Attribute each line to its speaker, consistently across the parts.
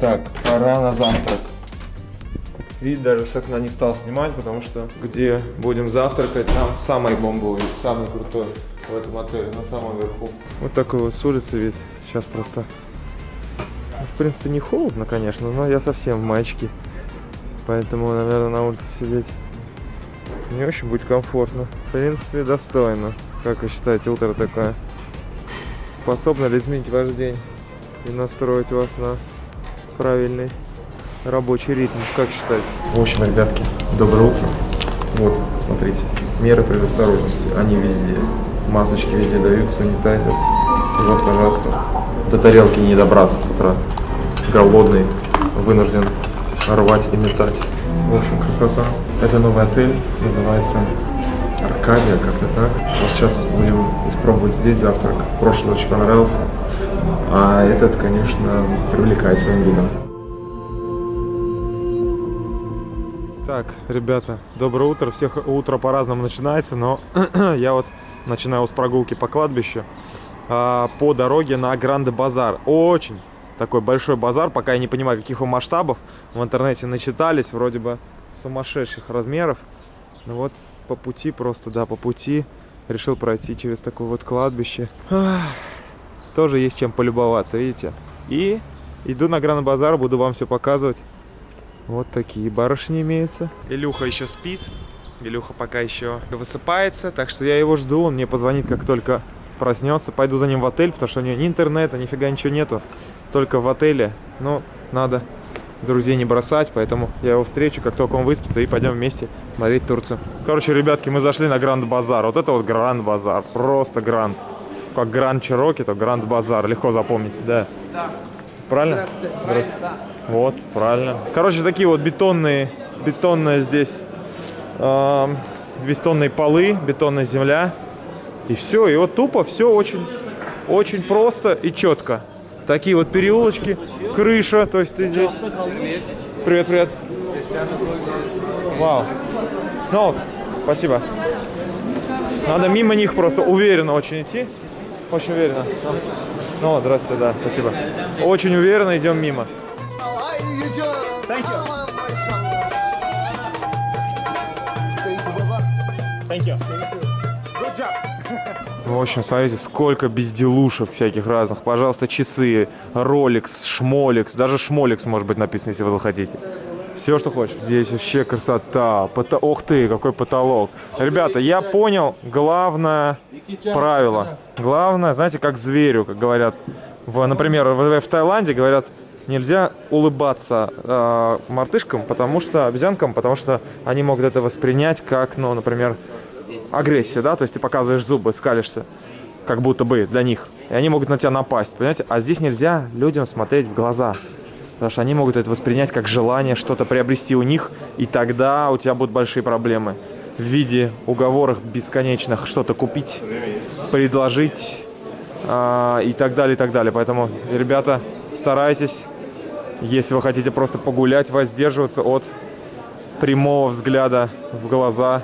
Speaker 1: Так, пора на завтрак. Вид даже с окна не стал снимать, потому что где будем завтракать, там самый бомбовый, самый крутой в этом отеле, на самом верху. Вот такой вот с улицы вид. Сейчас просто... Ну, в принципе, не холодно, конечно, но я совсем в маечке. Поэтому, наверное, на улице сидеть не очень будет комфортно. В принципе, достойно. Как вы считаете, утро такое? Способно ли изменить ваш день и настроить вас на правильный рабочий ритм, как считаете?
Speaker 2: В общем, ребятки, доброе утро. Вот, смотрите, меры предосторожности, они везде. Масочки везде дают, санитайзер. И вот, пожалуйста, до тарелки не добраться с утра. Голодный, вынужден рвать и метать. В общем, красота. Это новый отель, называется Аркадия, как-то так. Вот сейчас будем испробовать здесь завтрак. Прошлый очень понравился. А этот, конечно, привлекает своим видом.
Speaker 1: Так, ребята, доброе утро. Всех утро по-разному начинается, но я вот начинаю с прогулки по кладбищу а, по дороге на Гранде Базар. Очень такой большой базар, пока я не понимаю, каких он масштабов. В интернете начитались, вроде бы сумасшедших размеров. Ну вот по пути просто, да, по пути решил пройти через такое вот кладбище. Ах, тоже есть чем полюбоваться, видите? И иду на Гранд Базар, буду вам все показывать. Вот такие барышни имеются. Илюха еще спит. Илюха пока еще высыпается, так что я его жду. Он мне позвонит, как только проснется. Пойду за ним в отель, потому что у него ни интернета, нифига ничего нету. Только в отеле. Но надо друзей не бросать, поэтому я его встречу, как только он выспится, и пойдем вместе смотреть Турцию. Короче, ребятки, мы зашли на Гранд Базар. Вот это вот Гранд Базар. Просто Гранд. Как Гранд Чироки, то Гранд Базар. Легко запомнить, да.
Speaker 3: Да.
Speaker 1: Правильно?
Speaker 3: Здравствуйте. Правильно, да.
Speaker 1: Вот, правильно. Короче, такие вот бетонные, бетонные здесь, эм, бетонные полы, бетонная земля. И все, и вот тупо все очень, очень просто и четко. Такие вот переулочки, крыша, то есть ты здесь... Привет, привет. Вау. Ну, спасибо. Надо мимо них просто уверенно очень идти. Очень уверенно. Ну, здравствуйте, да, спасибо. Очень уверенно идем мимо. Thank you. Thank you. Good job. В общем, смотрите, сколько безделушек всяких разных. Пожалуйста, часы, Rolex, Шмолекс. Даже Шмолекс может быть написано, если вы захотите. Все, что хочешь. Здесь вообще красота. Пото... Ох ты, какой потолок. Ребята, я понял главное правило. Главное, знаете, как зверю, как говорят. В, например, в, в Таиланде говорят, нельзя улыбаться э, мартышкам, потому что, обезьянкам, потому что они могут это воспринять как, ну, например, агрессию, да, то есть ты показываешь зубы, скалишься, как будто бы для них, и они могут на тебя напасть, понимаете? А здесь нельзя людям смотреть в глаза, потому что они могут это воспринять как желание что-то приобрести у них, и тогда у тебя будут большие проблемы в виде уговоров бесконечных что-то купить, предложить э, и так далее, и так далее. Поэтому, ребята, старайтесь, если вы хотите просто погулять, воздерживаться от прямого взгляда в глаза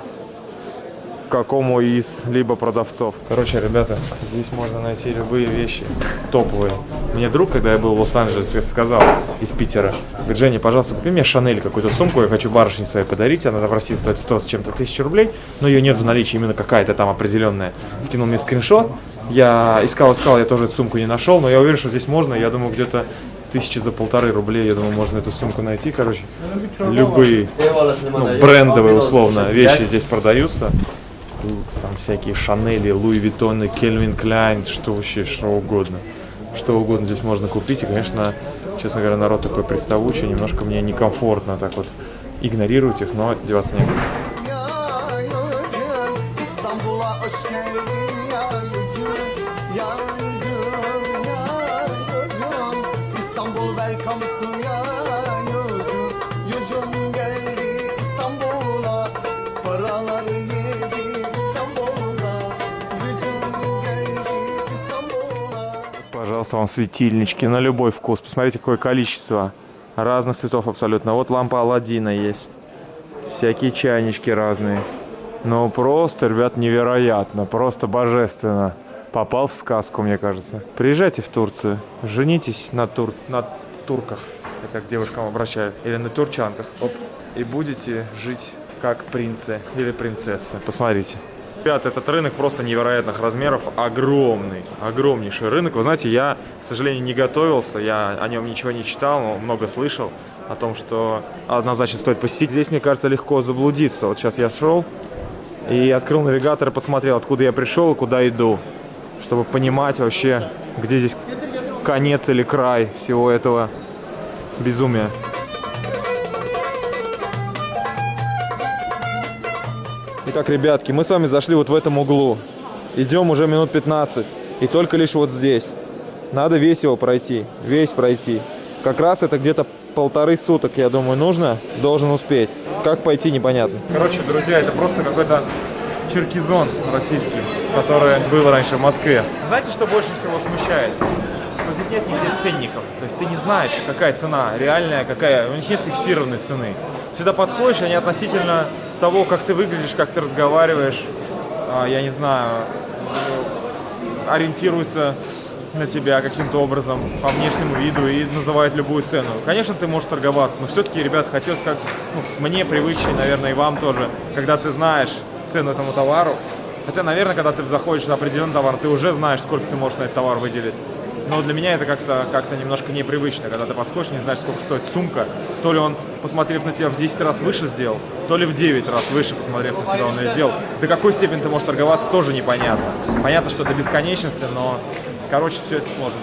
Speaker 1: какому из либо продавцов. Короче, ребята, здесь можно найти любые вещи топовые. Мне друг, когда я был в Лос-Анджелесе, сказал из Питера, говорит, Женя, пожалуйста, купи мне Шанель какую-то сумку, я хочу барышне своей подарить, она в России стоит 100 с чем-то тысяч рублей, но ее нет в наличии именно какая-то там определенная. Скинул мне скриншот, я искал, искал, я тоже эту сумку не нашел, но я уверен, что здесь можно, я думаю, где-то тысячи за полторы рублей, я думаю, можно эту сумку найти, короче. Любые, ну, брендовые, условно, вещи здесь продаются. Там всякие Шанели, Луи Виттоны, Кельвин Кляйн, что вообще, что угодно. Что угодно здесь можно купить. И, конечно, честно говоря, народ такой представучий, немножко мне некомфортно так вот игнорировать их, но деваться некуда.
Speaker 4: Ya
Speaker 1: Пожалуйста, вам светильнички на любой вкус. Посмотрите, какое количество разных цветов абсолютно. Вот лампа Алладина есть. Всякие чайнички разные. Ну, просто, ребят, невероятно. Просто божественно. Попал в сказку, мне кажется. Приезжайте в Турцию. Женитесь на, тур... на турках. это к девушкам обращаюсь, или на турчанках, оп, и будете жить как принцы или принцессы. Посмотрите. Ребят, этот рынок просто невероятных размеров, огромный, огромнейший рынок. Вы знаете, я, к сожалению, не готовился, я о нем ничего не читал, но много слышал о том, что однозначно стоит посетить. Здесь, мне кажется, легко заблудиться. Вот сейчас я шел и открыл навигатор и посмотрел, откуда я пришел и куда иду, чтобы понимать вообще, где здесь конец или край всего этого безумия. Итак, ребятки, мы с вами зашли вот в этом углу. Идем уже минут 15. И только лишь вот здесь. Надо весь его пройти. Весь пройти. Как раз это где-то полторы суток, я думаю, нужно. Должен успеть. Как пойти, непонятно. Короче, друзья, это просто какой-то черкизон российский, который был раньше в Москве. Знаете, что больше всего смущает? Что здесь нет нигде ценников. То есть ты не знаешь, какая цена реальная, какая. У них нет фиксированной цены. Сюда подходишь, они относительно того, как ты выглядишь, как ты разговариваешь, а, я не знаю, ориентируются на тебя каким-то образом по внешнему виду и называют любую цену. Конечно, ты можешь торговаться, но все-таки, ребят, хотелось как ну, мне привычнее, наверное, и вам тоже, когда ты знаешь цену этому товару. Хотя, наверное, когда ты заходишь на определенный товар, ты уже знаешь, сколько ты можешь на этот товар выделить. Но для меня это как-то как, -то, немножко непривычно, когда ты подходишь, не знаешь, сколько стоит сумка. То ли он, посмотрев на тебя, в 10 раз выше сделал, то ли в 9 раз выше, посмотрев на себя, он ее сделал. До какой степени ты можешь торговаться, тоже непонятно. Понятно, что до бесконечности, но, короче, все это сложно.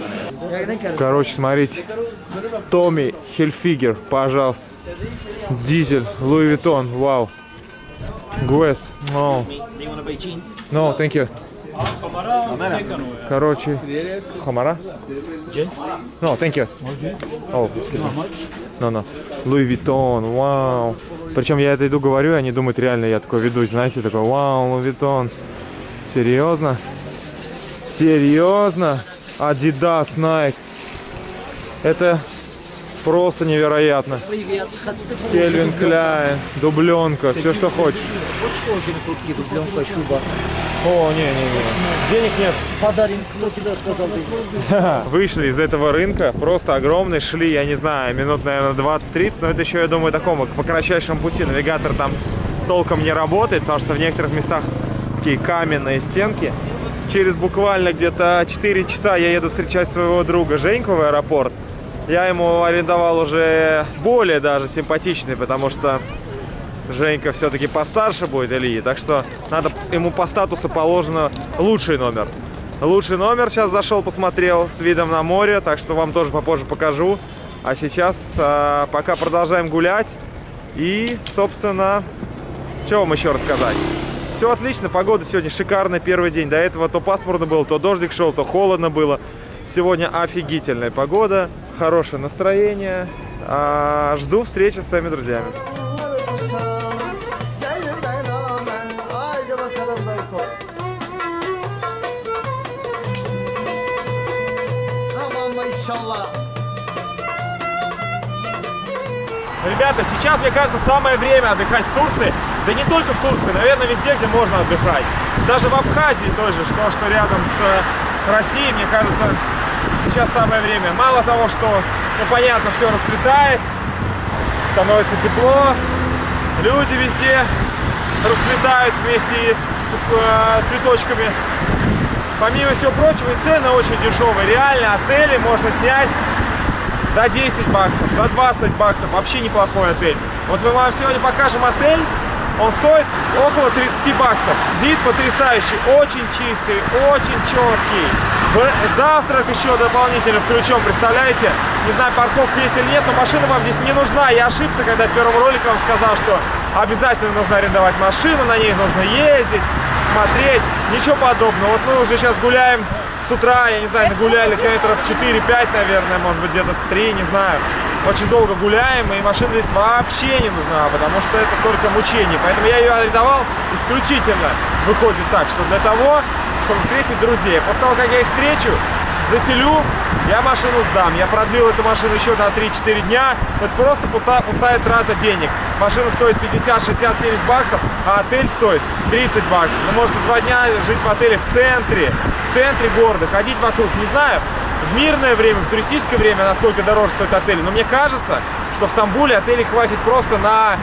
Speaker 1: Короче, смотрите. Tommy Hilfiger, пожалуйста. Diesel, Louis Vuitton, вау. Guess, no. No, thank you. Короче, Хамара? No, thank you. Oh. No, no. Louis Vuitton, вау. Причем я это иду говорю, и они думают, реально я такой ведусь, знаете, такой, вау, Louis Vuitton. Серьезно? Серьезно? Adidas, Nike. Это просто невероятно.
Speaker 3: Привет,
Speaker 1: Calvin Klein, дубленка, все, что хочешь.
Speaker 3: Очень очень крутые дубленка, шуба.
Speaker 1: О, не-не-не, денег нет.
Speaker 3: Подарим, кто тебе сказал? ты?
Speaker 1: Вышли из этого рынка, просто огромный, шли, я не знаю, минут, наверное, 20-30, но это еще, я думаю, такому, по кратчайшему пути. Навигатор там толком не работает, потому что в некоторых местах такие каменные стенки. Через буквально где-то 4 часа я еду встречать своего друга Женьку в аэропорт. Я ему арендовал уже более даже симпатичный, потому что Женька все-таки постарше будет Ильи, так что надо ему по статусу положено лучший номер. Лучший номер сейчас зашел, посмотрел с видом на море, так что вам тоже попозже покажу. А сейчас а, пока продолжаем гулять. И, собственно, что вам еще рассказать? Все отлично, погода сегодня шикарная, первый день. До этого то пасмурно было, то дождик шел, то холодно было. Сегодня офигительная погода, хорошее настроение. А, жду встречи с своими друзьями.
Speaker 4: Inşallah
Speaker 1: Ребята, сейчас, мне кажется, самое время отдыхать в Турции. Да не только в Турции, наверное, везде, где можно отдыхать. Даже в Абхазии той же, что, что рядом с э, Россией, мне кажется, сейчас самое время. Мало того, что, ну, понятно, все расцветает, становится тепло, люди везде расцветают вместе с э, цветочками. Помимо всего прочего, и цены очень дешевые. Реально, отели можно снять за 10 баксов, за 20 баксов. Вообще неплохой отель. Вот мы вам сегодня покажем отель. Он стоит около 30 баксов. Вид потрясающий, очень чистый, очень четкий. Завтрак еще дополнительно включен, представляете? Не знаю, парковка есть или нет, но машина вам здесь не нужна. Я ошибся, когда в первом ролике вам сказал, что обязательно нужно арендовать машину, на ней нужно ездить, смотреть. Ничего подобного. Вот мы уже сейчас гуляем с утра, я не знаю, нагуляли километров 4-5, наверное, может быть, где-то 3, не знаю. Очень долго гуляем, и машина здесь вообще не нужна, потому что это только мучение. Поэтому я ее арендовал исключительно, выходит так, что для того, чтобы встретить друзей. После того, как я их встречу, заселю, я машину сдам. Я продлил эту машину еще на 3-4 дня. Это просто пустая трата денег. Машина стоит 50, 60, 70 баксов, а отель стоит 30 баксов. Вы можете два дня жить в отеле в центре, в центре города, ходить вокруг, не знаю. в мирное время, в туристическое время, насколько дороже стоит отель. Но мне кажется, что в Стамбуле отелей хватит просто на,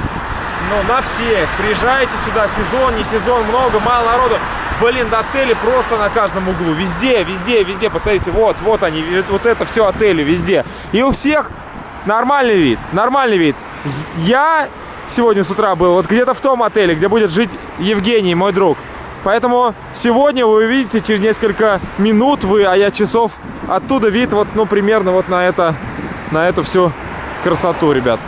Speaker 1: ну, на всех. Приезжайте сюда, сезон, не сезон, много, мало народу. Блин, отели просто на каждом углу. Везде, везде, везде. Посмотрите, вот, вот они, вот это все отели везде. И у всех нормальный вид, нормальный вид. Я сегодня с утра был вот где-то в том отеле, где будет жить Евгений, мой друг. Поэтому сегодня вы увидите через несколько минут вы, а я часов, оттуда вид вот, ну, примерно вот на это, на эту всю красоту, ребят.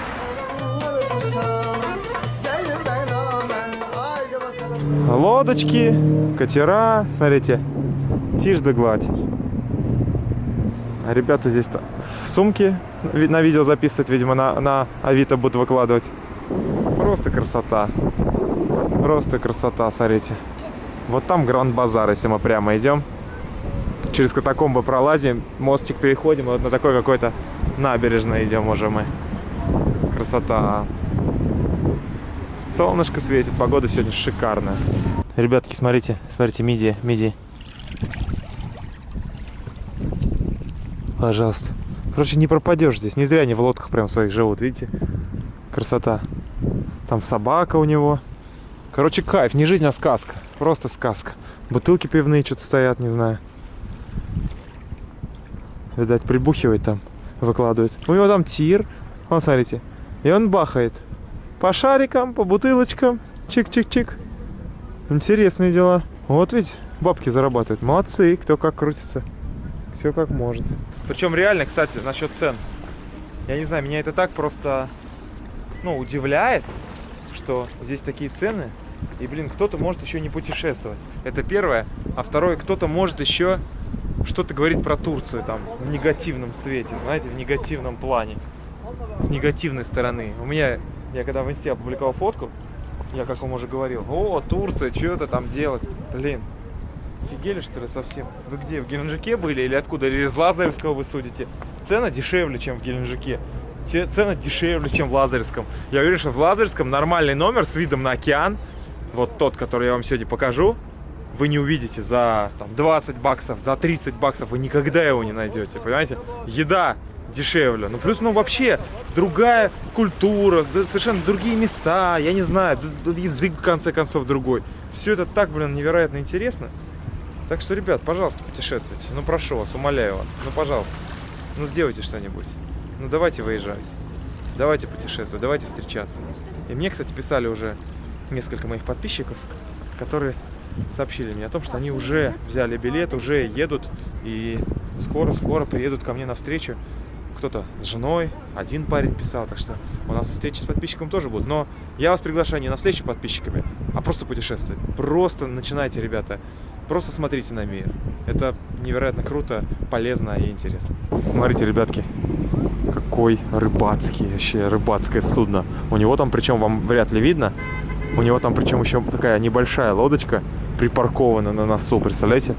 Speaker 1: Лодочки, катера, смотрите, тишь да гладь. Ребята здесь-то в сумке на видео записывают, видимо, на, на Авито будут выкладывать. Просто красота. Просто красота, смотрите. Вот там Гранд Базар, если мы прямо идем. Через катакомбы пролазим, мостик переходим, вот на такой какой-то набережной идем уже мы. Красота. Солнышко светит, погода сегодня шикарная. Ребятки, смотрите, смотрите, мидии, мидии. Пожалуйста. Короче, не пропадешь здесь. Не зря они в лодках прям своих живут, видите? Красота. Там собака у него. Короче, кайф. Не жизнь, а сказка. Просто сказка. Бутылки пивные что-то стоят, не знаю. Видать, прибухивает там. Выкладывает. У него там тир. Вон, смотрите. И он бахает. По шарикам, по бутылочкам. Чик-чик-чик. Интересные дела. Вот ведь бабки зарабатывают. Молодцы, кто как крутится. Все как может. Причем реально, кстати, насчет цен. Я не знаю, меня это так просто, ну, удивляет, что здесь такие цены. И, блин, кто-то может еще не путешествовать. Это первое. А второе, кто-то может еще что-то говорить про Турцию там в негативном свете, знаете, в негативном плане. С негативной стороны. У меня, я когда в инсте опубликовал фотку, я, как вам уже говорил, о, Турция, что это там делать? Блин, офигели что ли совсем? Вы где, в Геленджике были или откуда? Или из Лазаревского вы судите? Цена дешевле, чем в Геленджике. Цена дешевле, чем в Лазаревском. Я уверен, что в Лазаревском нормальный номер с видом на океан, вот тот, который я вам сегодня покажу, вы не увидите за там, 20 баксов, за 30 баксов, вы никогда его не найдете, понимаете? Еда дешевле. Ну, плюс, ну, вообще, другая культура, совершенно другие места, я не знаю, язык, в конце концов, другой. Все это так, блин, невероятно интересно. Так что, ребят, пожалуйста, путешествуйте. Ну, прошу вас, умоляю вас. Ну, пожалуйста. Ну, сделайте что-нибудь. Ну, давайте выезжать. Давайте путешествовать, давайте встречаться. И мне, кстати, писали уже несколько моих подписчиков, которые сообщили мне о том, что они уже взяли билет, уже едут и скоро-скоро приедут ко мне на встречу. Кто-то с женой, один парень писал, так что у нас встречи с подписчиком тоже будут. Но я вас приглашаю не на встречу подписчиками, а просто путешествовать. Просто начинайте, ребята. Просто смотрите на мир. Это невероятно круто, полезно и интересно. Смотрите, ребятки, какой рыбацкий, вообще рыбацкое судно. У него там, причем вам вряд ли видно, у него там причем еще такая небольшая лодочка припаркована на носу, представляете?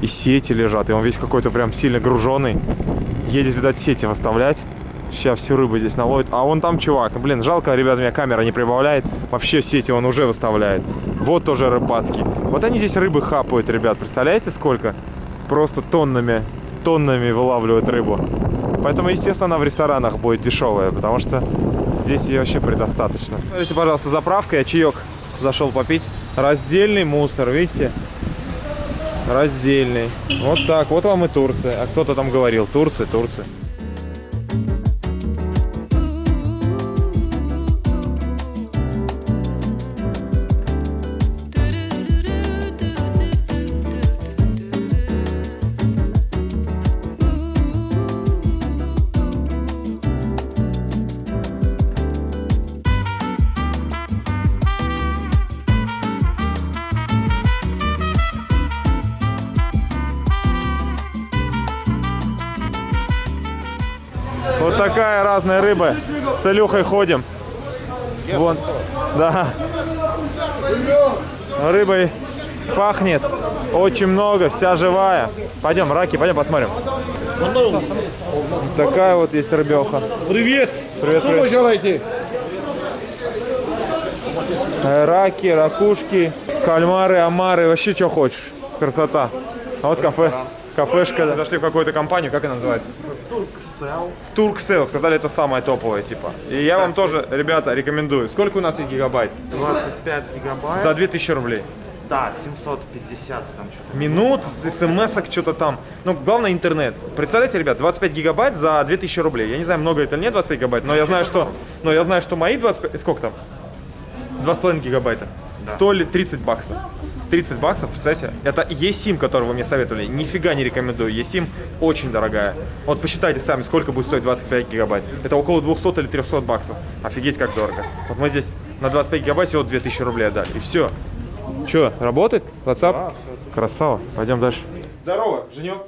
Speaker 1: И сети лежат, и он весь какой-то прям сильно груженный. Едет, видать, сети выставлять. Сейчас всю рыбу здесь наловит. А вон там чувак. Блин, жалко, ребят, у меня камера не прибавляет. Вообще сети он уже выставляет. Вот тоже рыбацкий. Вот они здесь рыбы хапают, ребят. Представляете, сколько? Просто тоннами, тоннами вылавливают рыбу. Поэтому, естественно, она в ресторанах будет дешевая, потому что здесь ее вообще предостаточно. Смотрите, пожалуйста, заправка, я чаек зашел попить. Раздельный мусор, видите? Раздельный. Вот так, вот вам и Турция. А кто-то там говорил, Турция, Турция. Разная рыба. С Илюхой ходим. Вон. Да. Рыбой пахнет. Очень много, вся живая. Пойдем, раки, пойдем посмотрим. Такая вот есть рыбеха.
Speaker 5: Привет!
Speaker 1: Привет, привет.
Speaker 5: желаете?
Speaker 1: Раки, ракушки, кальмары, омары, вообще что хочешь. Красота. А вот кафе. Кафешка. да. Зашли в какую-то компанию, как она называется?
Speaker 2: Turkcell.
Speaker 1: Turkcell, сказали, это самое топовое, типа. И я вам тоже, ребята, рекомендую. Сколько у нас есть гигабайт?
Speaker 2: 25 гигабайт.
Speaker 1: За 2000 рублей.
Speaker 2: Да, 750 там что-то.
Speaker 1: Минут, смс что-то там. Ну, главное интернет. Представляете, ребят, 25 гигабайт за 2000 рублей. Я не знаю, много это или нет 25 гигабайт, но я знаю, что, но я знаю, что мои 25... Сколько там? 2,5 гигабайта. Стоили 30 баксов. 30 баксов, представляете? Это eSIM, который вы мне советовали. Нифига не рекомендую. eSIM очень дорогая. Вот посчитайте сами, сколько будет стоить 25 гигабайт. Это около 200 или 300 баксов. Офигеть, как дорого. Вот мы здесь на 25 гигабайт всего 2000 рублей отдали. И все. Че, работает? WhatsApp? Красава. Пойдем дальше. Здорово, Женек.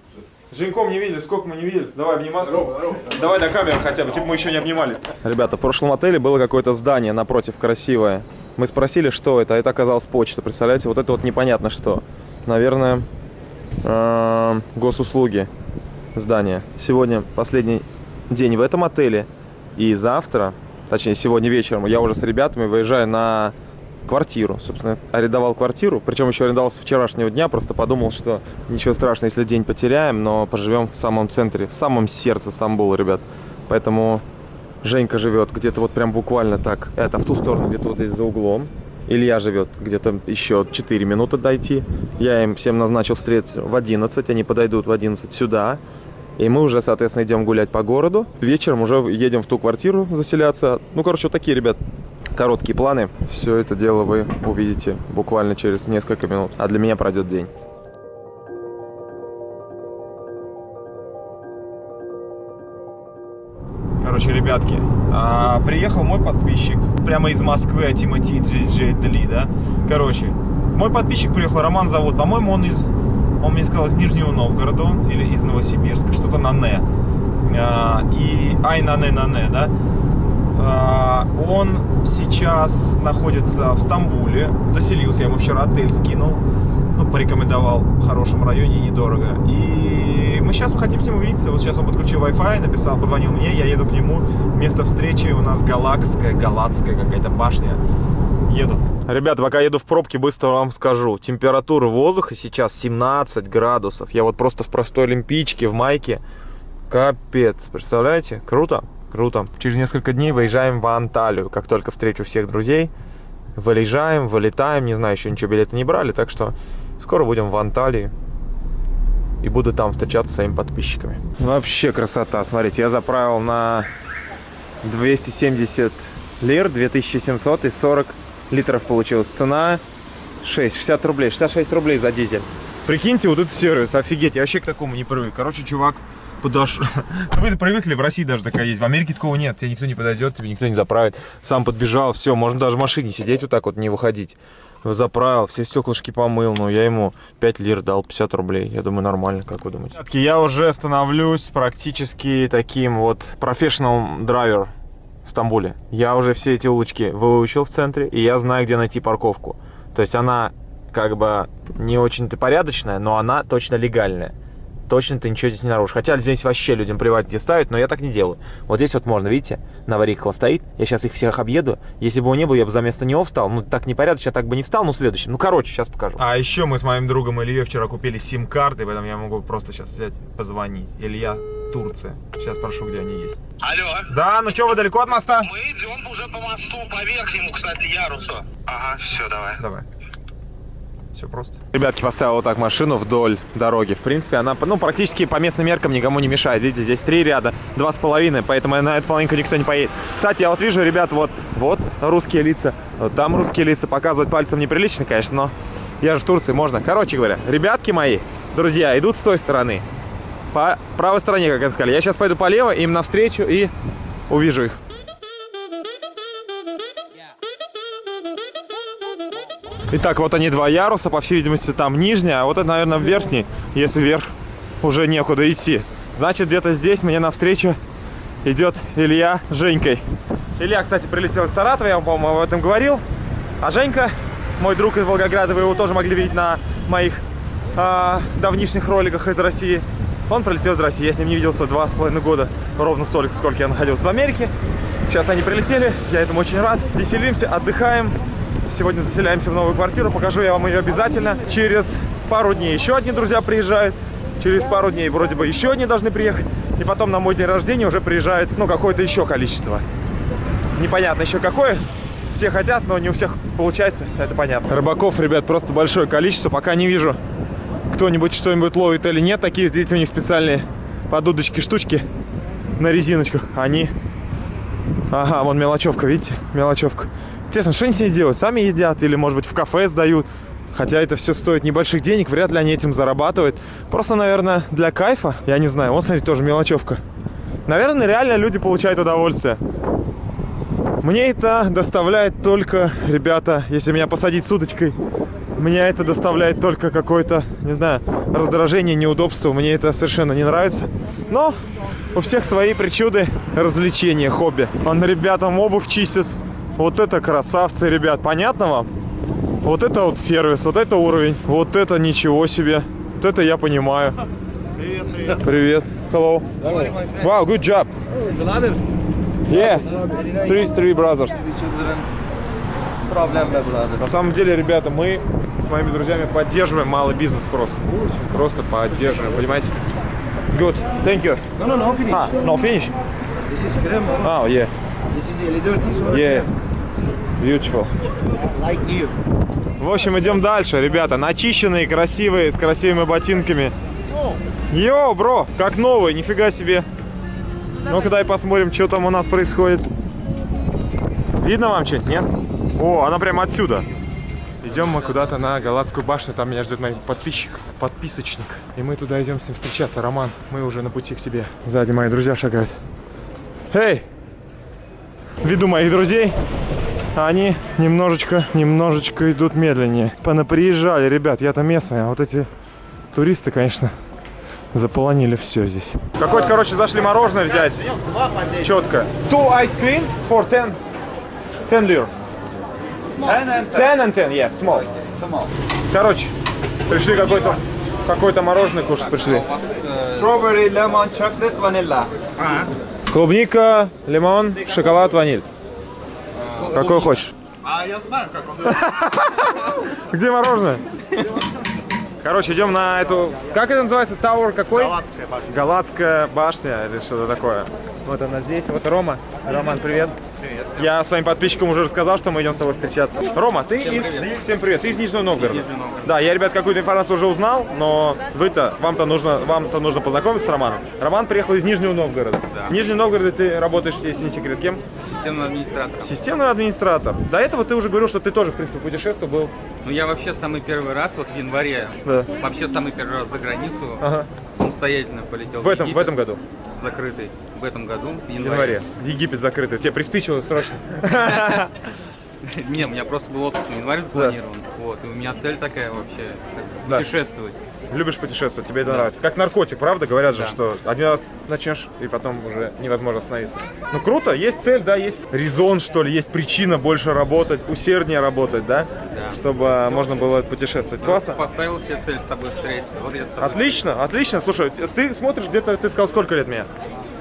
Speaker 1: Женьком не виделись, сколько мы не виделись. Давай обниматься. Здорово, здорово. Давай до камеры хотя бы, типа мы еще не обнимались. Ребята, в прошлом отеле было какое-то здание напротив красивое. Мы спросили, что это, а это оказалось почта. Представляете, вот это вот непонятно что. Наверное, э, госуслуги здание. Сегодня последний день в этом отеле. И завтра, точнее сегодня вечером, я уже с ребятами выезжаю на квартиру. Собственно, арендовал квартиру. Причем еще арендовал с вчерашнего дня. Просто подумал, что ничего страшного, если день потеряем, но поживем в самом центре, в самом сердце Стамбула, ребят. Поэтому Женька живет где-то вот прям буквально так. Это в ту сторону, где-то вот здесь за углом. Илья живет где-то еще 4 минуты дойти. Я им всем назначил встречу в 11. Они подойдут в 11 сюда. И мы уже, соответственно, идем гулять по городу. Вечером уже едем в ту квартиру заселяться. Ну, короче, вот такие, ребят, короткие планы. Все это дело вы увидите буквально через несколько минут. А для меня пройдет день. Короче, ребятки, а, приехал мой подписчик прямо из Москвы, а Тимати Джей Дли, да? Короче, мой подписчик приехал, Роман зовут, по-моему, он из, он мне сказал, из Нижнего Новгорода он, или из Новосибирска, что-то на «не». А, и, ай, на «не», на «не», да? А, он сейчас находится в Стамбуле, заселился, я ему вчера отель скинул, ну, порекомендовал в хорошем районе, недорого. И мы сейчас хотим с ним увидеться. Вот сейчас он подключил Wi-Fi, написал, позвонил мне, я еду к нему. Место встречи у нас галакская, галатская какая-то башня. Еду. Ребята, пока еду в пробке, быстро вам скажу. Температура воздуха сейчас 17 градусов. Я вот просто в простой олимпийчике, в майке. Капец, представляете? Круто, круто. Через несколько дней выезжаем в Анталию. Как только встречу всех друзей, выезжаем, вылетаем. Не знаю, еще ничего билеты не брали, так что скоро будем в Анталии. И буду там встречаться с своими подписчиками. Вообще красота. Смотрите, я заправил на 270 лир, 2700 и 40 литров получилась. Цена 6, 60 рублей, 66 рублей за дизель. Прикиньте, вот этот сервис, офигеть, я вообще к такому не привык. Короче, чувак подошел. Вы привыкли, в России даже такая есть. В Америке такого нет. Тебе никто не подойдет, тебе никто не заправит. Сам подбежал, все, можно даже в машине сидеть вот так вот, не выходить. Заправил, все стеклышки помыл, ну, я ему 5 лир дал, 50 рублей. Я думаю, нормально, как вы думаете? Я уже становлюсь практически таким вот профессионал драйвер в Стамбуле. Я уже все эти улочки выучил в центре, и я знаю, где найти парковку. То есть она как бы не очень-то порядочная, но она точно легальная. Точно ты ничего здесь не нарушишь. Хотя здесь вообще людям плевать где ставить, но я так не делаю. Вот здесь вот можно, видите, на аварийках он стоит. Я сейчас их всех объеду. Если бы он не был, я бы за место него встал. Ну, так непорядочно, я так бы не встал, ну, следующим. Ну, короче, сейчас покажу. А еще мы с моим другом Ильей вчера купили сим-карты, поэтому я могу просто сейчас взять, позвонить. Илья, Турция. Сейчас спрошу, где они есть.
Speaker 5: Алло.
Speaker 1: Да, ну что, вы далеко от моста?
Speaker 5: Мы идем уже по мосту, по верхнему, кстати, ярусу. Ага, все, давай.
Speaker 1: Давай. Все просто. Ребятки, поставил вот так машину вдоль дороги. В принципе, она ну, практически по местным меркам никому не мешает. Видите, здесь три ряда, два с половиной, поэтому на эту половинку никто не поедет. Кстати, я вот вижу, ребят, вот, вот русские лица, вот там русские лица. Показывать пальцем неприлично, конечно, но я же в Турции, можно. Короче говоря, ребятки мои, друзья, идут с той стороны. По правой стороне, как они сказали. Я сейчас пойду по левой, им навстречу и увижу их. Итак, вот они два яруса, по всей видимости, там нижняя, а вот это, наверное, верхний, если вверх уже некуда идти. Значит, где-то здесь мне навстречу идет Илья с Женькой. Илья, кстати, прилетел из Саратова, я вам, по-моему, об этом говорил. А Женька, мой друг из Волгограда, вы его тоже могли видеть на моих э, давнишних роликах из России. Он прилетел из России, я с ним не виделся два с половиной года, ровно столько, сколько я находился в Америке. Сейчас они прилетели, я этому очень рад. Веселимся, отдыхаем. Сегодня заселяемся в новую квартиру, покажу я вам ее обязательно. Через пару дней еще одни друзья приезжают. через пару дней вроде бы еще одни должны приехать, и потом на мой день рождения уже приезжает, ну, какое-то еще количество. Непонятно еще какое. Все хотят, но не у всех получается, это понятно. Рыбаков, ребят, просто большое количество. Пока не вижу, кто-нибудь что-нибудь ловит или нет. Такие, видите, у них специальные подудочки, штучки на резиночках. Они... Ага, вон мелочевка, видите? Мелочевка. Интересно, что они с ней делают? Сами едят или, может быть, в кафе сдают? Хотя это все стоит небольших денег, вряд ли они этим зарабатывают. Просто, наверное, для кайфа. Я не знаю. Вот, смотрите, тоже мелочевка. Наверное, реально люди получают удовольствие. Мне это доставляет только, ребята, если меня посадить с удочкой, мне это доставляет только какое-то, не знаю, раздражение, неудобство. Мне это совершенно не нравится. Но у всех свои причуды, развлечения, хобби. Он ребятам обувь чистит. Вот это красавцы, ребят. Понятно вам? Вот это вот сервис, вот это уровень. Вот это ничего себе. Вот это я понимаю. Привет, привет. Hello. Wow, good job. Yeah. Three, three brothers. На самом деле, ребята, мы с моими друзьями поддерживаем малый бизнес просто. Просто поддерживаем, понимаете? Good. Thank you.
Speaker 2: No, no, no, finish.
Speaker 1: Ah, no finish.
Speaker 2: This is crema.
Speaker 1: Oh, yeah.
Speaker 2: This is this one.
Speaker 1: Yeah. Beautiful.
Speaker 2: Like new.
Speaker 1: В общем, идем дальше, ребята. Начищенные, красивые, с красивыми ботинками. Йоу, бро, как новый, нифига себе. Ну-ка дай посмотрим, что там у нас происходит. Видно вам что-нибудь, нет? О, она прямо отсюда. Идем мы куда-то на Галатскую башню, там меня ждет мой подписчик, подписочник. И мы туда идем с ним встречаться. Роман, мы уже на пути к тебе. Сзади мои друзья шагают. Эй! Виду моих друзей, они немножечко, немножечко идут медленнее. Понаприезжали, ребят, я-то местный, а вот эти туристы, конечно, заполонили все здесь. Какой-то, короче, зашли мороженое взять. Четко. Two ice cream for 10, 10 lire. 10 and 10, yeah, small. Короче, пришли какой-то какой-то мороженое кушать пришли.
Speaker 6: Strawberry, lemon, chocolate, vanilla.
Speaker 1: Клубника, лимон, шоколад, ваниль. Какой хочешь?
Speaker 4: А я знаю, как он.
Speaker 1: Где мороженое? Короче, идем на эту... Как это называется? Тауэр какой?
Speaker 4: Галатская башня.
Speaker 1: Галатская башня или что-то такое. Вот она здесь. Вот Рома. Роман, привет. Привет. Я своим подписчикам уже рассказал, что мы идем с тобой встречаться. Рома, ты из... Всем привет. Ты из Нижнего Новгорода. Да, я, ребят, какую-то информацию уже узнал, но вы-то, вам-то нужно, вам-то нужно познакомиться с Романом. Роман приехал из Нижнего Новгорода. В Нижнем Новгороде ты работаешь, если не секрет, кем?
Speaker 6: Системный администратор.
Speaker 1: Системный администратор. До этого ты уже говорил, что ты тоже, в принципе, путешествовал, был.
Speaker 6: Ну, я вообще самый первый раз, вот в январе,
Speaker 1: Да.
Speaker 6: вообще самый первый раз за границу,
Speaker 1: Ага.
Speaker 6: самостоятельно полетел
Speaker 1: В этом, в этом году,
Speaker 6: Закрытый. В этом году, в январе.
Speaker 1: январе. Египет закрытый. Тебе приспичило срочно.
Speaker 6: Не, у меня просто был отпуск на январь запланирован. Вот, и у меня цель такая вообще, путешествовать.
Speaker 1: Любишь путешествовать, тебе это
Speaker 6: Да.
Speaker 1: нравится. Как наркотик, правда? Говорят же,
Speaker 6: Да.
Speaker 1: что один раз начнешь, и потом уже невозможно остановиться. Ну круто, есть цель, да, есть резон, что ли, есть причина больше работать, усерднее работать, да?
Speaker 6: Да.
Speaker 1: Чтобы можно было путешествовать. Классно.
Speaker 6: Поставил себе цель с тобой встретиться. Вот я с тобой.
Speaker 1: Отлично, отлично. Слушай, ты смотришь где-то, ты сказал, сколько лет мне?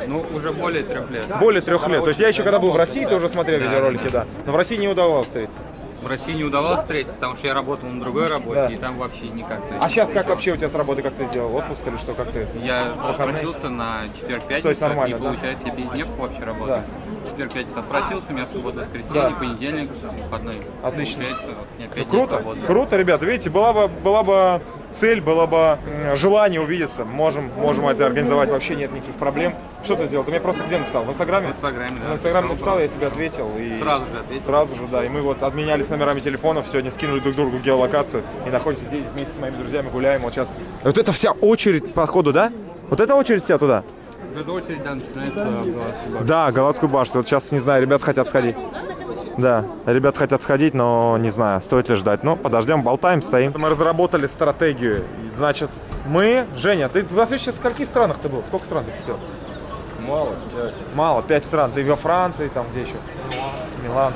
Speaker 6: Ну, уже более трех лет.
Speaker 1: Более трех лет. То есть я еще когда был в России, ты уже смотрел
Speaker 6: Да,
Speaker 1: видеоролики,
Speaker 6: да,
Speaker 1: да. Но в России не удавалось встретиться.
Speaker 6: В России не удавалось встретиться, потому что я работал на другой работе,
Speaker 1: Да.
Speaker 6: и там вообще никак.
Speaker 1: А сейчас как вообще у тебя с работы, как ты сделал? Отпуск или что, как ты?
Speaker 6: Я
Speaker 1: Выходные?
Speaker 6: отпросился на четверг-пятницу,
Speaker 1: То есть нормально,
Speaker 6: и
Speaker 1: да?
Speaker 6: получается я пятидневку вообще работаю. Четверг-пятница отпросился, у меня суббота, воскресенье,
Speaker 1: Да.
Speaker 6: понедельник, выходной.
Speaker 1: Отлично.
Speaker 6: Получается, вот, у меня пять дней
Speaker 1: Круто,
Speaker 6: свободно.
Speaker 1: круто, ребята. Видите, была бы, была бы цель, было бы желание увидеться. Можем, можем это организовать, вообще нет никаких проблем. Что ты сделал? Ты мне просто где написал? В Инстаграме?
Speaker 6: В Инстаграме, да.
Speaker 1: В Инстаграме
Speaker 6: написал
Speaker 1: я тебе ответил. И
Speaker 6: Сразу же ответил.
Speaker 1: Сразу же, да. И мы вот обменялись номерами телефонов, сегодня скинули друг другу геолокацию и находимся здесь вместе с моими друзьями, гуляем вот сейчас. Вот это вся очередь по ходу, да? Вот эта очередь вся туда?
Speaker 6: Эта очередь, да, начинается в.
Speaker 1: Да, Галатскую башню. Вот сейчас, не знаю, ребят хотят сходить. Да, ребят хотят сходить, но не знаю, стоит ли ждать. Но подождем, болтаем, стоим. Мы разработали стратегию. Значит, мы... Женя, ты в вообще в скольких странах ты был? Сколько стран ты посетил?
Speaker 6: Мало.
Speaker 1: Мало, пять стран. Ты во Франции, там где еще? Милан.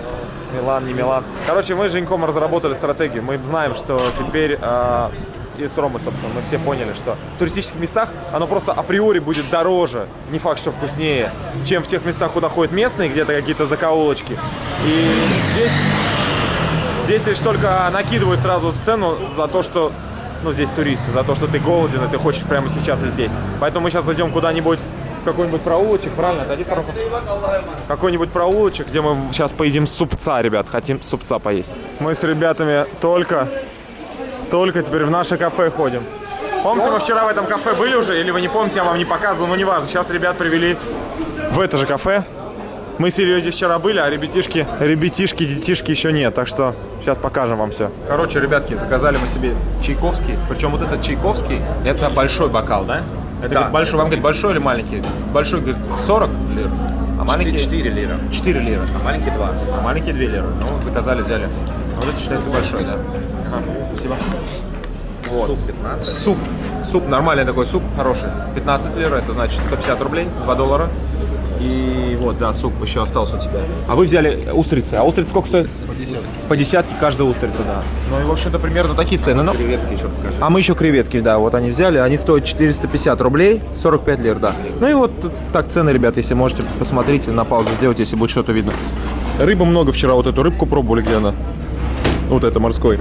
Speaker 1: Милан, не Милан. Короче, мы с Женьком разработали стратегию. Мы знаем, что теперь э, и с Ромой, собственно, мы все поняли, что в туристических местах оно просто априори будет дороже, не факт, что вкуснее, чем в тех местах, куда ходят местные, где-то какие-то закоулочки. И здесь, здесь лишь только накидывают сразу цену за то, что ну, здесь туристы, за то, что ты голоден, и ты хочешь прямо сейчас и здесь. Поэтому мы сейчас зайдем куда-нибудь, какой-нибудь проулочек, правильно? Отойди, Сорока. Какой-нибудь проулочек, где мы сейчас поедим супца, ребят. Хотим супца поесть. Мы с ребятами только, только теперь в наше кафе ходим. Помните, мы вчера в этом кафе были уже? Или вы не помните, я вам не показывал, но неважно. Сейчас ребят привели в это же кафе. Мы с Ильей здесь вчера были, а ребятишки, ребятишки, детишки еще нет. Так что сейчас покажем вам все. Короче, ребятки, заказали мы себе чайковский. Причем вот этот чайковский, это большой бокал, да? Это
Speaker 3: Да.
Speaker 1: говорит, большой, вам говорит, большой или маленький? Большой, говорит, 40 лир, а маленький
Speaker 3: 4 лира.
Speaker 1: 4 лира.
Speaker 3: А маленький 2.
Speaker 1: А маленькие 2 лиры. Ну, вот заказали, взяли. Вот это считается большой, да. Спасибо. Вот.
Speaker 3: Суп 15.
Speaker 1: Суп. Суп, нормальный такой суп, хороший. 15 лир, это значит 150 рублей, 2 доллара. И вот, да, суп еще остался у тебя. А вы взяли устрицы. А устрицы сколько стоят? По десятке. По десятке каждая устрица, да. Ну и, в общем-то, примерно такие цены. Ну,
Speaker 3: Креветки еще покажи.
Speaker 1: а мы еще креветки, да, вот они взяли. Они стоят 450 рублей, 45 лир, да. Ну и вот так цены, ребят, если можете, посмотрите, на паузу сделать, если будет что-то видно. Рыбы много вчера, вот эту рыбку пробовали, где она? Вот это морской.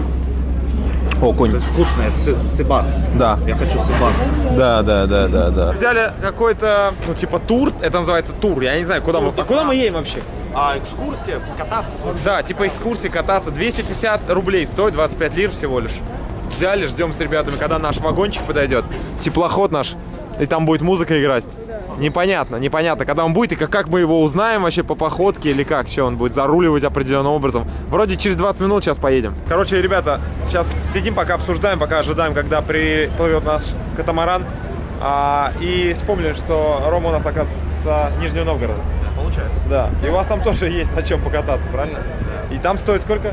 Speaker 1: О, конь.
Speaker 3: Это вкусное, с- сыбас.
Speaker 1: Да.
Speaker 3: Я хочу сыбас.
Speaker 1: Да, да, да, да, да. Взяли какой-то, ну, типа тур, это называется тур, я не знаю, куда мы, а куда мы едем вообще?
Speaker 3: А экскурсия, кататься.
Speaker 1: Да, типа экскурсии кататься, 250 рублей стоит, 25 лир всего лишь. Взяли, ждем с ребятами, когда наш вагончик подойдет, теплоход наш, и там будет музыка играть. Непонятно, непонятно, когда он будет и как, как мы его узнаем вообще по походке или как, что он будет заруливать определенным образом. Вроде через 20 минут сейчас поедем. Короче, ребята, сейчас сидим, пока обсуждаем, пока ожидаем, когда приплывет наш катамаран. А, и вспомнили, что Рома у нас, оказывается, с Нижнего Новгорода.
Speaker 3: Получается.
Speaker 1: Да, и у вас там тоже есть на чем покататься, правильно? И там стоит сколько?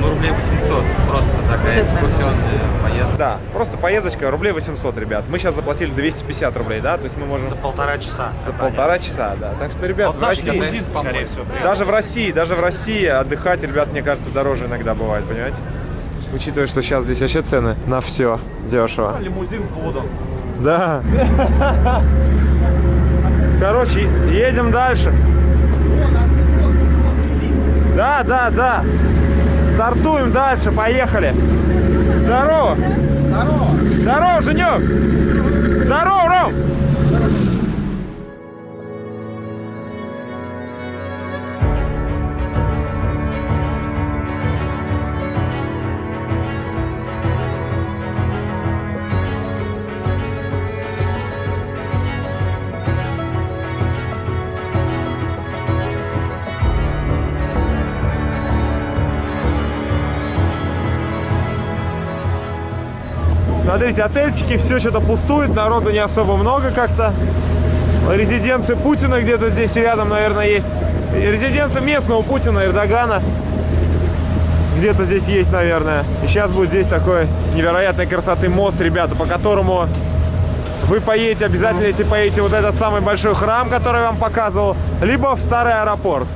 Speaker 6: Ну, рублей 800. Просто такая экскурсионная поездка.
Speaker 1: Да, просто поездочка, рублей 800, ребят. Мы сейчас заплатили 250 рублей, да? То есть мы можем
Speaker 3: За полтора часа.
Speaker 1: за полтора часа, да. Так что, ребят, в России,
Speaker 6: лимузин,
Speaker 3: скорее всего.
Speaker 1: даже в России, даже в России отдыхать, ребят, мне кажется, дороже иногда бывает, понимаете? Учитывая, что сейчас здесь вообще цены на все дешево.
Speaker 3: Лимузин буду.
Speaker 1: Да. Короче, едем дальше. Да, да, да. Стартуем дальше, поехали. Здорово. Здорово. Здорово, Женек. Здорово, Ром. Смотрите, отельчики, все что-то пустует, народу не особо много как-то. Резиденция Путина где-то здесь рядом, наверное, есть. Резиденция местного Путина, Эрдогана. Где-то здесь есть, наверное. И сейчас будет здесь такой невероятной красоты мост, ребята, по которому вы поедете обязательно, если поедете вот этот самый большой храм, который я вам показывал, либо в старый аэропорт.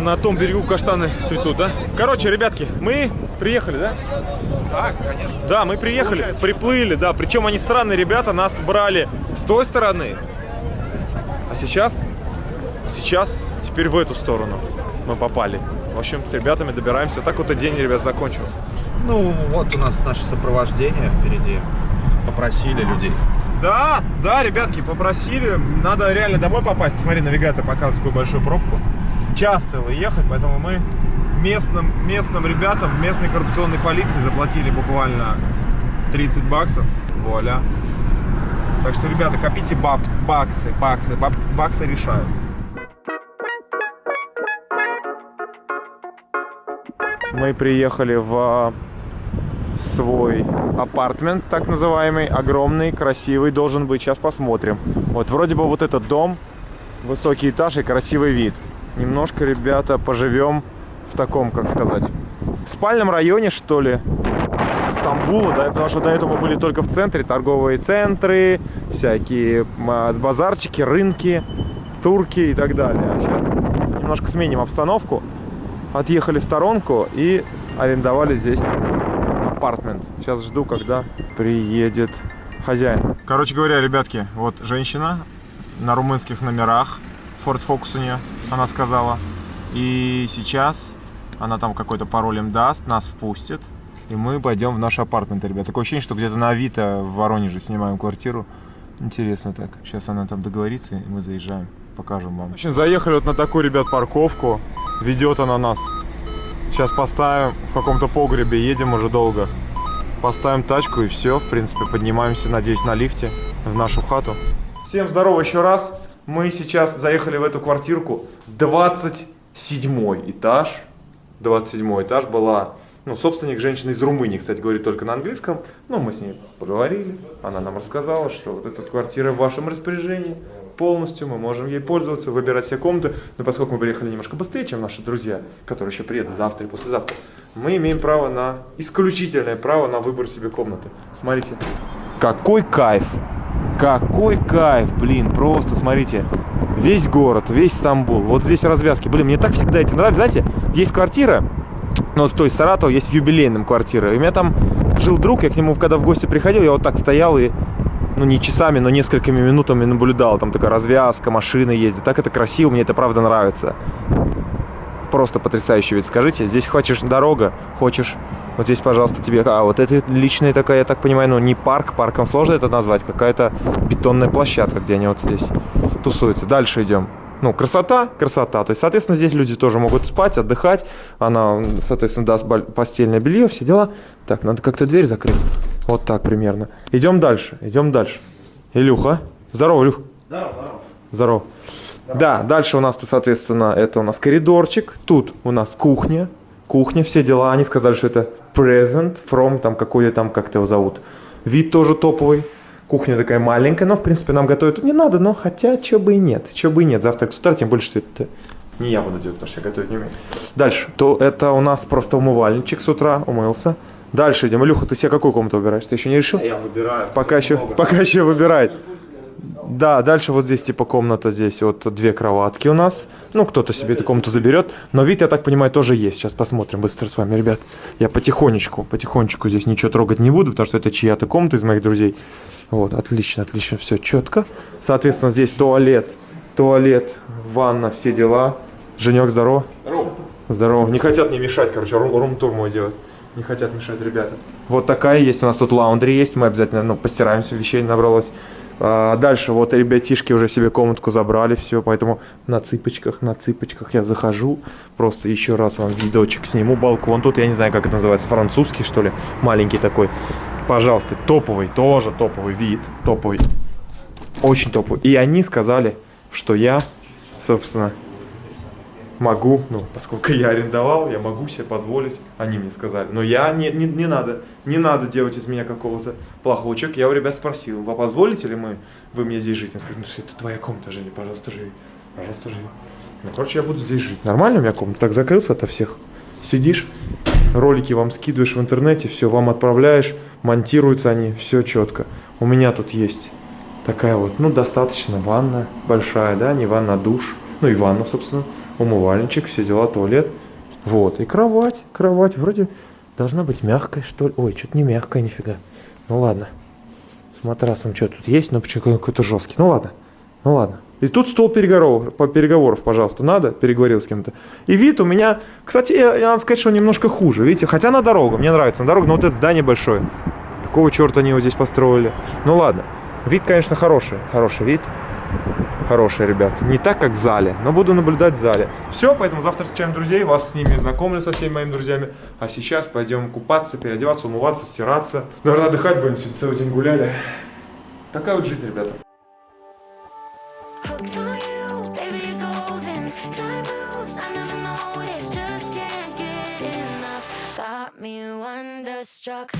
Speaker 1: А на том берегу каштаны цветут, да? Короче, ребятки, мы приехали, да?
Speaker 3: Так, конечно.
Speaker 1: Да, мы приехали,
Speaker 3: Получается,
Speaker 1: приплыли, да. Причем они странные ребята, нас брали с той стороны. А сейчас, сейчас, теперь в эту сторону мы попали. В общем, с ребятами добираемся. Так вот и день, ребят, закончился.
Speaker 3: Ну, вот у нас наше сопровождение впереди. Попросили людей.
Speaker 1: Да, да, ребятки, попросили. Надо реально домой попасть. Смотри, навигатор показывает какую большую пробку. Час целый ехать, поэтому мы местным, местным ребятам, местной коррупционной полиции заплатили буквально 30 баксов. Вуаля. Так что, ребята, копите баб, баксы, баксы, баб- баксы решают. Мы приехали в свой апартмент, так называемый, огромный, красивый, должен быть. Сейчас посмотрим. Вот вроде бы вот этот дом, высокий этаж и красивый вид. Немножко, ребята, поживем в таком, как сказать, спальном районе, что ли, Стамбула, да, потому что до этого были только в центре, торговые центры, всякие а, базарчики, рынки, турки и так далее. А сейчас немножко сменим обстановку, отъехали в сторонку и арендовали здесь апартмент. Сейчас жду, когда приедет хозяин. Короче говоря, ребятки, вот женщина на румынских номерах, Ford Focus у нее, она сказала. И сейчас она там какой-то пароль им даст, нас впустит. И мы пойдем в наш апартмент, ребят. Такое ощущение, что где-то на Авито в Воронеже снимаем квартиру. Интересно так. Сейчас она там договорится, и мы заезжаем. Покажем вам. В общем, заехали вот на такую, ребят, парковку. Ведет она нас. Сейчас поставим в каком-то погребе. Едем уже долго. Поставим тачку и все. В принципе, поднимаемся, надеюсь, на лифте в нашу хату. Всем здорово еще раз. Мы сейчас заехали в эту квартирку. 27 этаж. 27 этаж была ну, собственник женщина из Румынии, кстати, говорит только на английском. Но мы с ней поговорили. Она нам рассказала, что вот эта квартира в вашем распоряжении полностью. Мы можем ей пользоваться, выбирать все комнаты. Но поскольку мы приехали немножко быстрее, чем наши друзья, которые еще приедут завтра и послезавтра, мы имеем право на исключительное право на выбор себе комнаты. Смотрите. Какой кайф! Какой кайф, блин, просто смотрите. Весь город, весь Стамбул. Вот здесь развязки. Блин, мне так всегда эти нравятся. Знаете, есть квартира, ну, то есть Саратов есть юбилейным квартира. И у меня там жил друг, я к нему когда в гости приходил, я вот так стоял и, ну, не часами, но несколькими минутами наблюдал. Там такая развязка, машины ездят. Так это красиво, мне это правда нравится. Просто потрясающе ведь. Скажите, здесь хочешь дорога, хочешь... Вот здесь, пожалуйста, тебе... А, вот это личная такая, я так понимаю, ну, не парк, парком сложно это назвать, какая-то бетонная площадка, где они вот здесь тусуются. Дальше идем ну, красота, красота. То есть, соответственно, здесь люди тоже могут спать, отдыхать. Она, соответственно, даст постельное белье, все дела. Так, надо как-то дверь закрыть. Вот так примерно. Идем дальше, идем дальше. Илюха. Здорово, Илюх. Здорово, здорово. Здорово. Да, дальше у нас, соответственно, это у нас коридорчик. Тут у нас кухня. Кухня, все дела. Они сказали, что это present from, там, какой-то там, как его зовут. Вид тоже топовый. Кухня такая маленькая, но, в принципе, нам готовить тут не надо, но хотя, чё бы и нет, чё бы и нет. Завтра с утра, тем больше, что это не я буду делать, потому что я готовить не умею. Дальше, то это у нас просто умывальничек с утра, умылся. Дальше идем. Илюха, ты себе какую комнату выбираешь? Ты еще не решил?
Speaker 3: Я выбираю.
Speaker 1: Пока еще, пока еще выбирает. Да, дальше вот здесь типа комната, здесь вот две кроватки у нас. Ну, кто-то себе эту комнату заберет. Но вид, я так понимаю, тоже есть. Сейчас посмотрим быстро с вами, ребят. Я потихонечку, потихонечку здесь ничего трогать не буду, потому что это чья-то комната из моих друзей. Вот, отлично, отлично, все четко. Соответственно, здесь туалет, туалет, ванна, все дела. Женек, здорово. Здорово. Здорово. Не хотят мне мешать, короче, рум-тур мой делать. Не хотят мешать ребята. Вот такая есть, у нас тут лаундри есть, мы обязательно ну, постираемся, вещей набралось. А дальше вот ребятишки уже себе комнатку забрали, все, поэтому на цыпочках, на цыпочках я захожу, просто еще раз вам видочек сниму, балкон тут, я не знаю, как это называется, французский что ли, маленький такой. Пожалуйста, топовый, тоже топовый вид, топовый, очень топовый. И они сказали, что я, собственно, могу, ну, поскольку я арендовал, я могу себе позволить, они мне сказали. Но я, не, не, не надо, не надо делать из меня какого-то плохого человека. Я у ребят спросил, вы позволите ли мы, вы мне здесь жить? Они сказали, ну, это твоя комната, Женя, пожалуйста, живи, пожалуйста, живи. Ну, короче, я буду здесь жить. Нормально у меня комната? Так закрылся ото всех. Сидишь, ролики вам скидываешь в интернете, все, вам отправляешь, монтируются они, все четко. У меня тут есть такая вот, ну, достаточно ванна большая, да, не ванна, а душ. Ну, и ванна, собственно умывальничек, все дела, туалет. Вот, и кровать, кровать вроде должна быть мягкой, что ли. Ой, что-то не мягкая, нифига. Ну ладно. С матрасом что тут есть, но почему какой-то жесткий. Ну ладно, ну ладно. И тут стол переговоров, переговоров, пожалуйста, надо, переговорил с кем-то. И вид у меня, кстати, я, я надо сказать, что немножко хуже, видите, хотя на дорогу, мне нравится, на дорогу, но вот это здание большое. Какого черта они его здесь построили? Ну ладно, вид, конечно, хороший, хороший вид хорошие, ребят. Не так, как в зале, но буду наблюдать в зале. Все, поэтому завтра встречаем друзей, вас с ними знакомлю со всеми моими друзьями. А сейчас пойдем купаться, переодеваться, умываться, стираться. Наверное, отдыхать будем, сегодня целый день гуляли. Такая вот жизнь, ребята. struck